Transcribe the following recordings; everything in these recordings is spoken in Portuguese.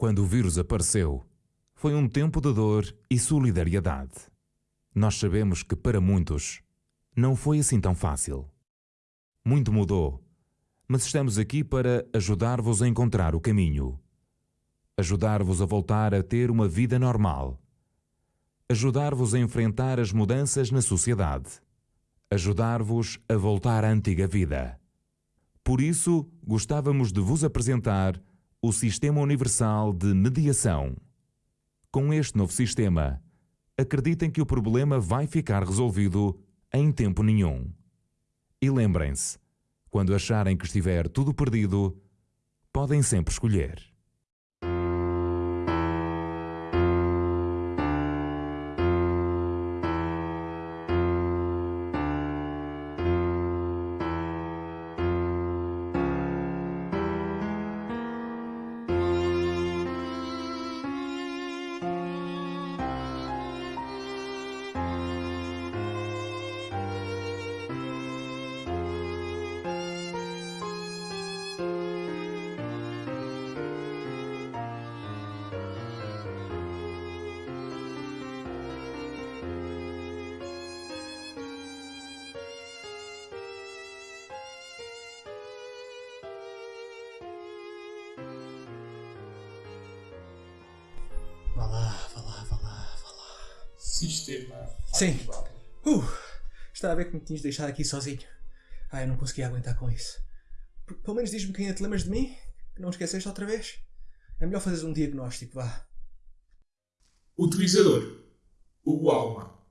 Quando o vírus apareceu, foi um tempo de dor e solidariedade. Nós sabemos que para muitos não foi assim tão fácil. Muito mudou, mas estamos aqui para ajudar-vos a encontrar o caminho. Ajudar-vos a voltar a ter uma vida normal. Ajudar-vos a enfrentar as mudanças na sociedade. Ajudar-vos a voltar à antiga vida. Por isso, gostávamos de vos apresentar o Sistema Universal de Mediação. Com este novo sistema, acreditem que o problema vai ficar resolvido em tempo nenhum. E lembrem-se, quando acharem que estiver tudo perdido, podem sempre escolher. Vá lá, vá lá, vá lá, vá lá. Sistema. Sim. ativado. Uh, estava a ver que me tinhas deixado aqui sozinho. Ah, eu não conseguia aguentar com isso. P- Pelo menos diz-me quem é te lembras de mim? Que não esqueceste outra vez? É melhor fazeres um diagnóstico, vá. Utilizador. Hugo Alma.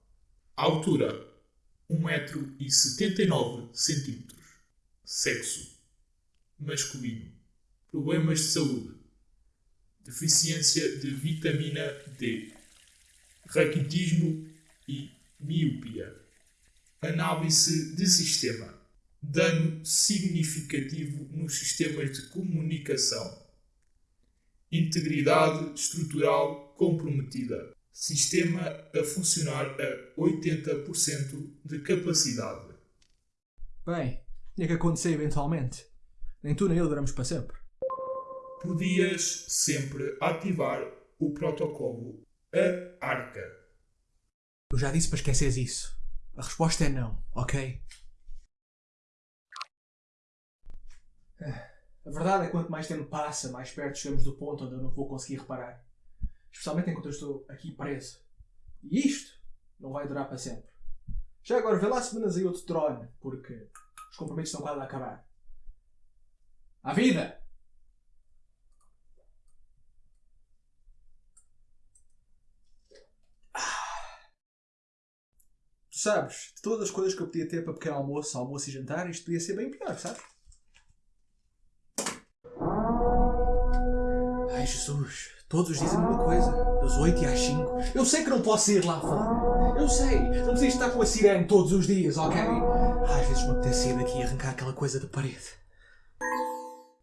Altura. 1,79m. Sexo. Masculino. Problemas de saúde. Deficiência de vitamina D. Raquitismo e miopia. Análise de sistema. Dano significativo nos sistemas de comunicação. Integridade estrutural comprometida. Sistema a funcionar a 80% de capacidade. Bem, tinha que acontecer eventualmente. Nem tu nem eu duramos para sempre. Podias sempre ativar o protocolo A Arca. Eu já disse para esqueceres isso. A resposta é não, ok? A verdade é que quanto mais tempo passa, mais perto chegamos do ponto onde eu não vou conseguir reparar. Especialmente enquanto eu estou aqui preso. E isto não vai durar para sempre. Já agora vê lá se mandas aí outro drone, porque os compromissos estão quase a acabar. À vida! Sabes, de todas as coisas que eu podia ter para pequeno almoço, almoço e jantar, isto podia ser bem pior, sabes? Ai Jesus, todos dizem a mesma coisa, das 8 às 5. Eu sei que não posso ir lá fora. Eu sei, não preciso estar com a sirene todos os dias, ok? Às vezes me apetece ir daqui e arrancar aquela coisa da parede.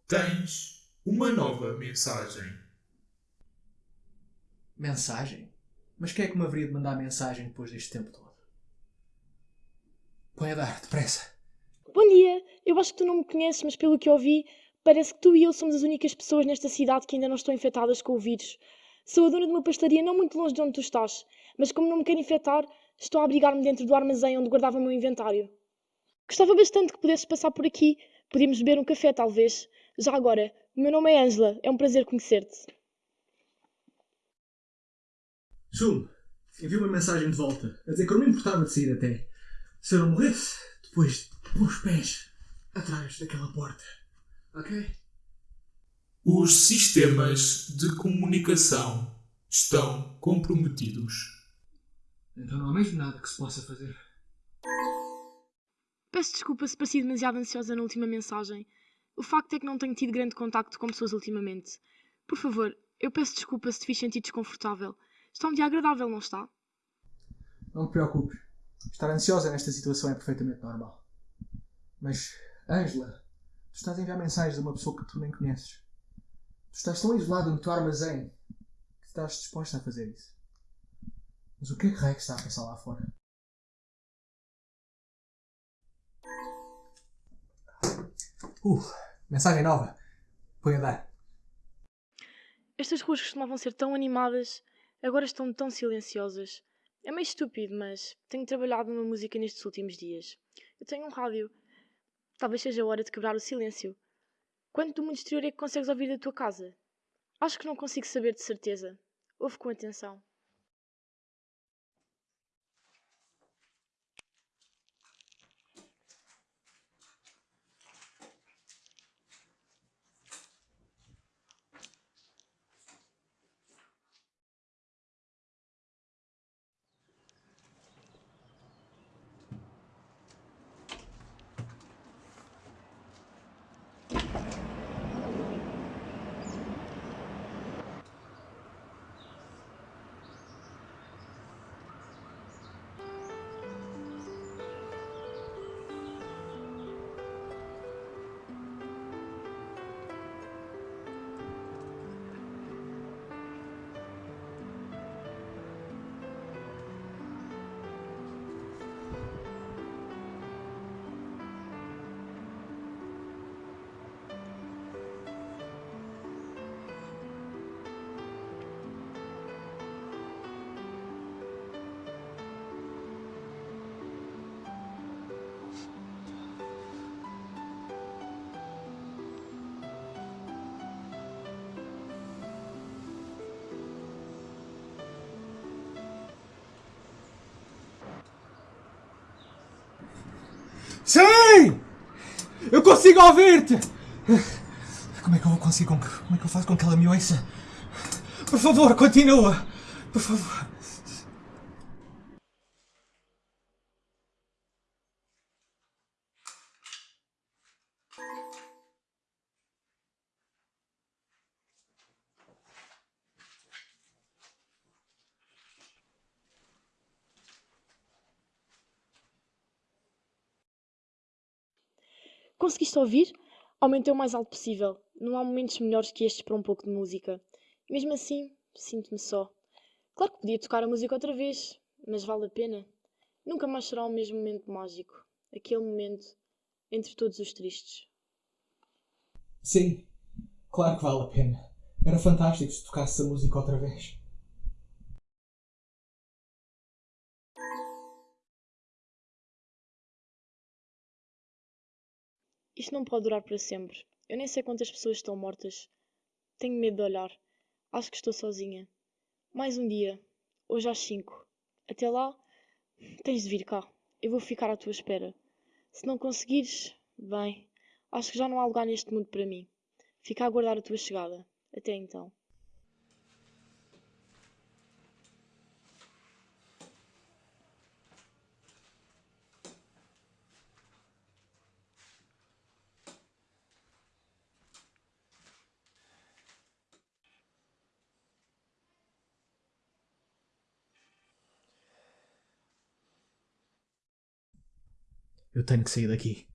Tens uma nova mensagem. Mensagem? Mas quem é que me haveria de mandar mensagem depois deste tempo todo? Põe a dar, depressa. Bom dia! Eu acho que tu não me conheces, mas pelo que ouvi, parece que tu e eu somos as únicas pessoas nesta cidade que ainda não estão infectadas com o vírus. Sou a dona de uma pastaria não muito longe de onde tu estás, mas como não me quero infectar, estou a abrigar-me dentro do armazém onde guardava o meu inventário. Gostava bastante que pudesses passar por aqui. Podíamos beber um café, talvez. Já agora, o meu nome é Ângela. É um prazer conhecer-te. Zoom, enviou uma mensagem de volta a dizer que eu não me importava de sair até. Se eu não morresse, depois de pôr os pés atrás daquela porta. Ok? Os sistemas de comunicação estão comprometidos. Então não há mesmo nada que se possa fazer. Peço desculpa se pareci demasiado ansiosa na última mensagem. O facto é que não tenho tido grande contacto com pessoas ultimamente. Por favor, eu peço desculpa se te fiz sentir desconfortável. Está um dia agradável, não está? Não te preocupes. Estar ansiosa nesta situação é perfeitamente normal. Mas, Ângela, tu estás a enviar mensagens a uma pessoa que tu nem conheces. Tu estás tão isolado no teu armazém que estás disposta a fazer isso. Mas o que é que que está a pensar lá fora? Uh, mensagem nova. Põe a dar. Estas ruas costumavam ser tão animadas, agora estão tão silenciosas. É meio estúpido, mas tenho trabalhado numa música nestes últimos dias. Eu tenho um rádio. Talvez seja a hora de quebrar o silêncio. Quanto do mundo exterior é que consegues ouvir da tua casa? Acho que não consigo saber de certeza. Ouve com atenção. Sim! Eu consigo ouvir-te! Como é que eu que, Como é que eu faço com que ela me ouça? Por favor, continua! Por favor. Conseguiste ouvir? Aumentei o mais alto possível. Não há momentos melhores que estes para um pouco de música. Mesmo assim, sinto-me só. Claro que podia tocar a música outra vez, mas vale a pena. Nunca mais será o mesmo momento mágico. Aquele momento entre todos os tristes. Sim, claro que vale a pena. Era fantástico se tocasse a música outra vez. Isto não pode durar para sempre. Eu nem sei quantas pessoas estão mortas. Tenho medo de olhar. Acho que estou sozinha. Mais um dia. Hoje às cinco. Até lá, tens de vir cá. Eu vou ficar à tua espera. Se não conseguires, bem, acho que já não há lugar neste mundo para mim. Fica a aguardar a tua chegada. Até então. Eu tenho que sair daqui.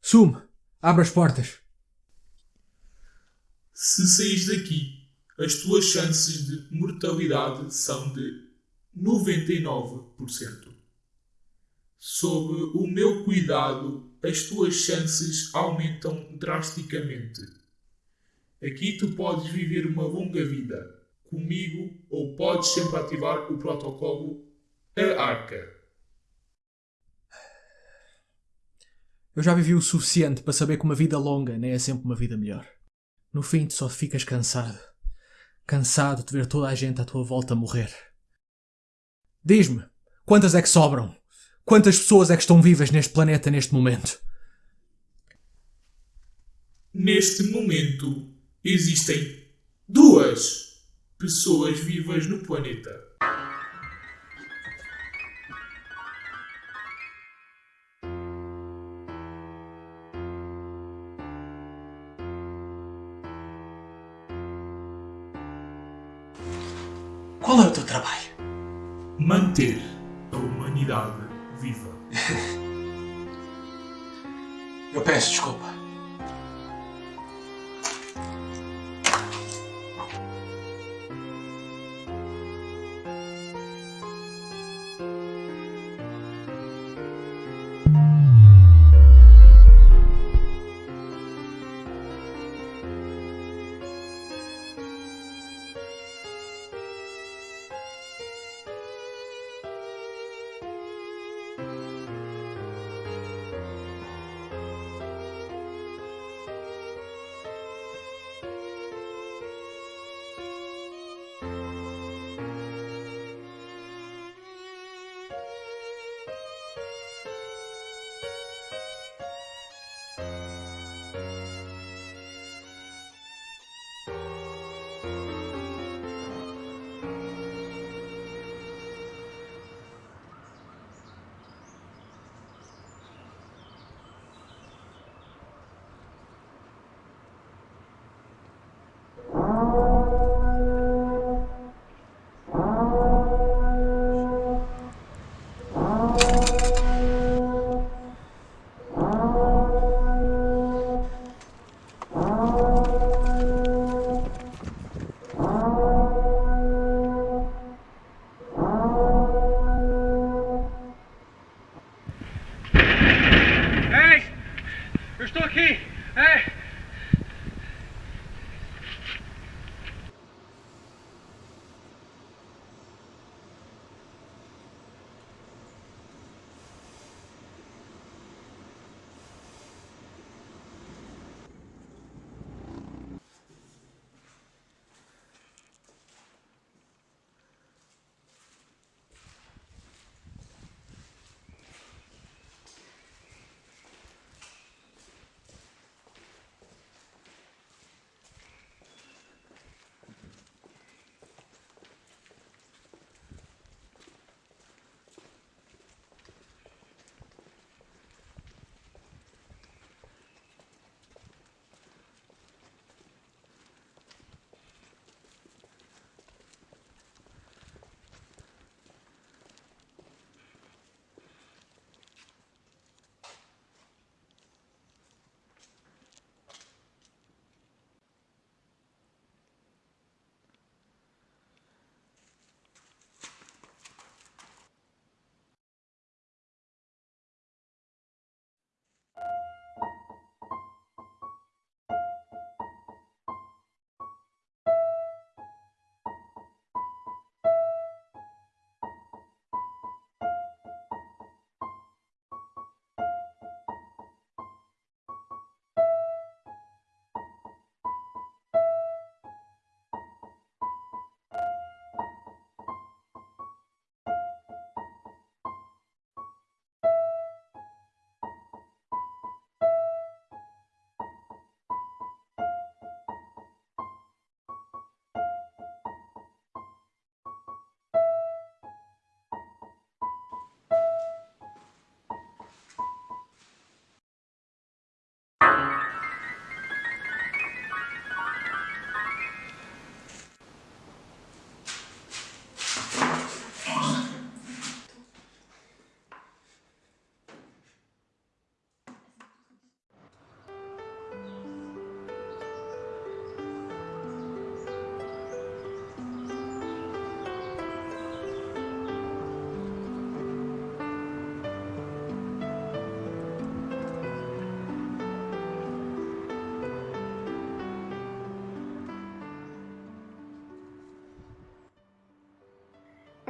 Sume! Abre as portas! Se saís daqui, as tuas chances de mortalidade são de 99%. Sob o meu cuidado, as tuas chances aumentam drasticamente. Aqui tu podes viver uma longa vida comigo ou podes sempre ativar o protocolo A Arca. Eu já vivi o suficiente para saber que uma vida longa nem é sempre uma vida melhor. No fim, tu só ficas cansado. Cansado de ver toda a gente à tua volta morrer. Diz-me, quantas é que sobram? Quantas pessoas é que estão vivas neste planeta neste momento? Neste momento, existem duas pessoas vivas no planeta. Manter a humanidade viva. Eu peço desculpa.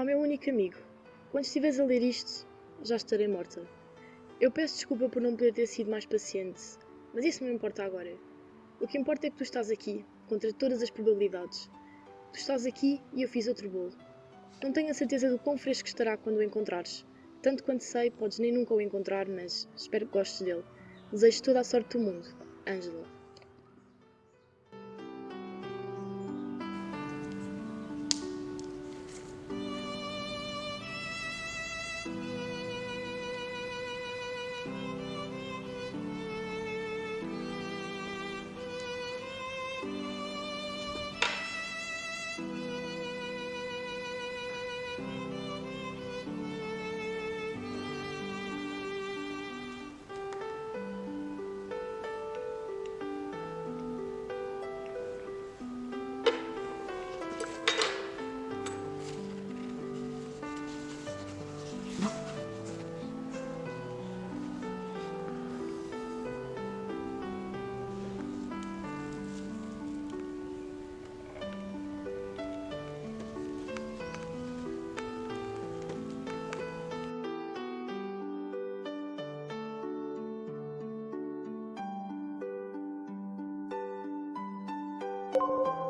Ao meu único amigo, quando estiveres a ler isto, já estarei morta. Eu peço desculpa por não poder ter sido mais paciente, mas isso não importa agora. O que importa é que tu estás aqui, contra todas as probabilidades. Tu estás aqui e eu fiz outro bolo. Não tenho a certeza do quão fresco estará quando o encontrares. Tanto quanto sei, podes nem nunca o encontrar, mas espero que gostes dele. Desejo toda a sorte do mundo. Ângela. you